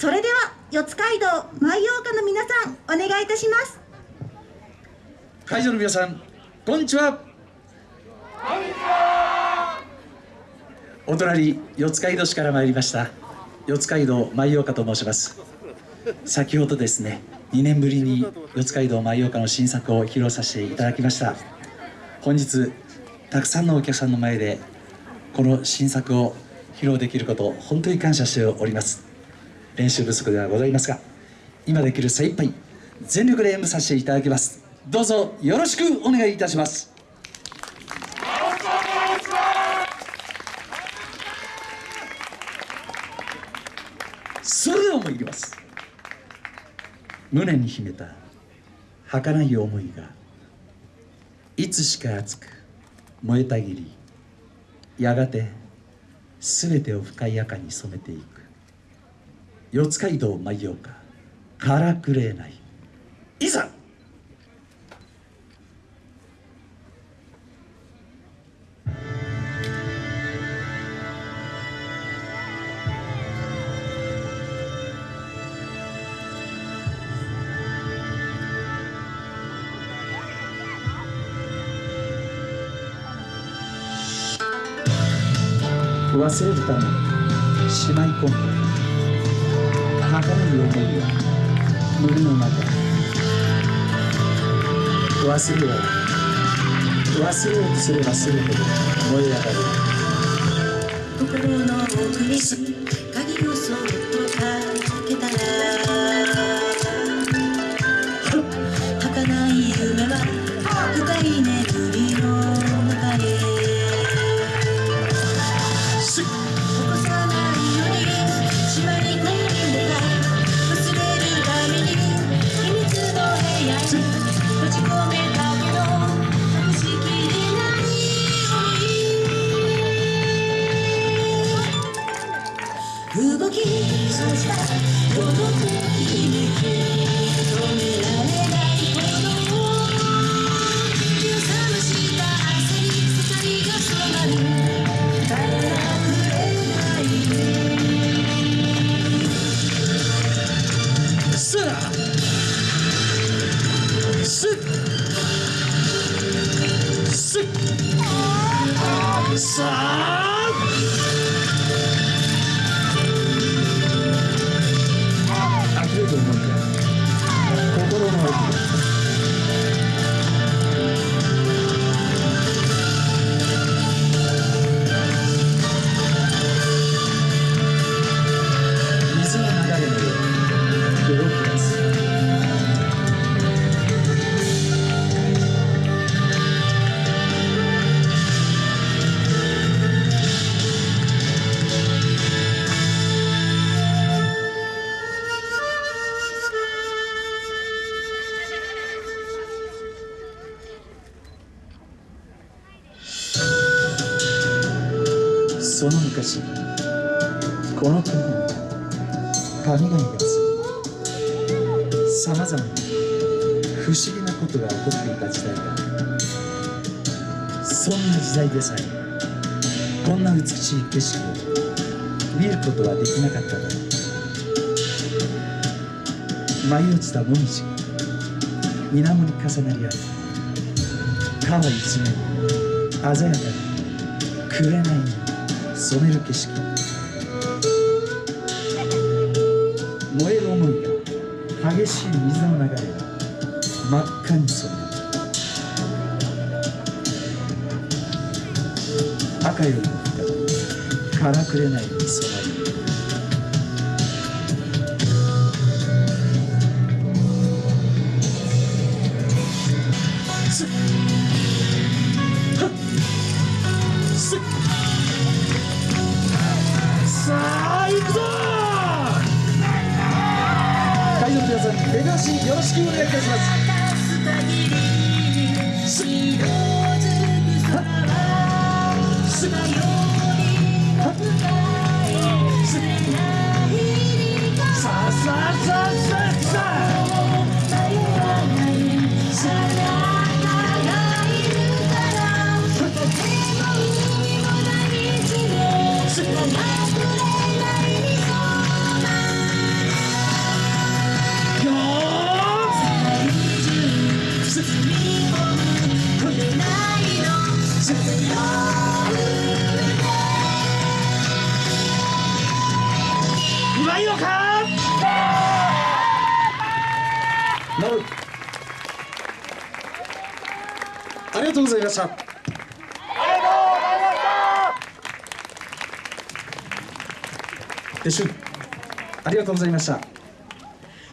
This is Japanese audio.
それでは四街道舞陽花の皆さんお願いいたします。会場の皆さんこんにちは。お隣四街道市から参りました。四街道舞陽花と申します。先ほどですね2年ぶりに四街道舞陽花の新作を披露させていただきました。本日たくさんのお客さんの前でこの新作を披露できることを本当に感謝しております練習不足ではございますが今できる精一杯全力で演舞させていただきます。どうぞよろしくお願いいたします。それでは参ります。胸に秘めた儚い思いがいつしか熱く燃えたぎりやがて全てを深い赤に染めていく。四街道舞陽花か。らくれない。いざ。忘れるためにしまい込んだ儚い思いが胸の中。忘れよう。忘れようとすればするほど燃え上がる。心の奥に。閉じ込めたけど隠しきれない動き。出した孤独にめて止めさその昔この国に神々がさまざまな不思議なことが起こっていた時代がそんな時代でさえこんな美しい景色を見ることはできなかっただ。ろう舞い落ちた紅葉が水面に重なり合い川一面鮮やかに紅に染める景色。燃える思いが激しい水の流れが真っ赤に染める。赤よりも深くからくれないに染まるす皆さん手拍子よろしくお願いいたします。ありがとうございました。撤収ありがとうございました